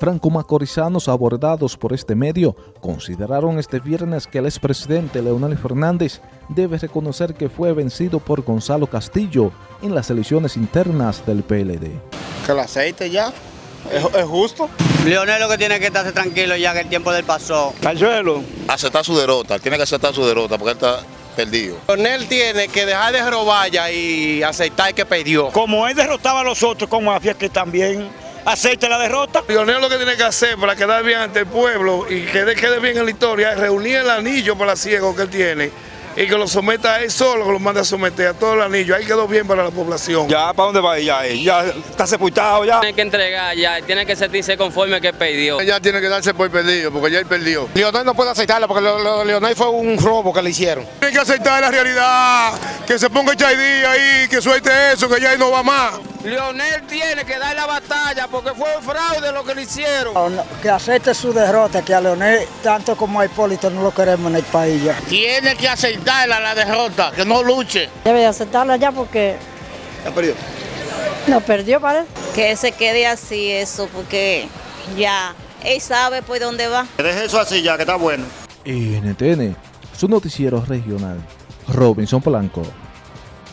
Franco-macorizanos abordados por este medio consideraron este viernes que el expresidente Leonel Fernández debe reconocer que fue vencido por Gonzalo Castillo en las elecciones internas del PLD. Que lo aceite ya, es, es justo. Leonel lo que tiene que estarse tranquilo ya que el tiempo del pasó. Cachuelo. Aceptar su derrota, tiene que aceptar su derrota porque él está perdido. Leonel tiene que dejar de robar ya y aceptar que perdió. Como él derrotaba a los otros con mafia, que también acepte la derrota. Leonel lo que tiene que hacer para quedar bien ante el pueblo y que quede bien en la historia es reunir el anillo para ciego que él tiene y que lo someta a él solo, que lo mande a someter a todo el anillo. Ahí quedó bien para la población. Ya, ¿para dónde va ella? Ya está sepultado ya. Tiene que entregar ya, tiene que sentirse conforme que perdió. Ella tiene que darse por perdido porque ya él perdió. Leonel no puede aceptarlo porque lo, lo, Leonel fue un robo que le hicieron. Tiene que aceptar la realidad, que se ponga Chaidí ahí, que suelte eso, que ya ahí no va más. Leonel tiene que dar la batalla porque fue un fraude lo que le hicieron. Que acepte su derrota, que a Leonel, tanto como a Hipólito, no lo queremos en el país ya. Tiene que aceptarla la derrota, que no luche. Debe de aceptarla ya porque... Ya perdió. No perdió, parece. Que se quede así eso, porque ya él sabe por dónde va. Que deje eso así ya, que está bueno. NTN, su noticiero regional, Robinson Polanco.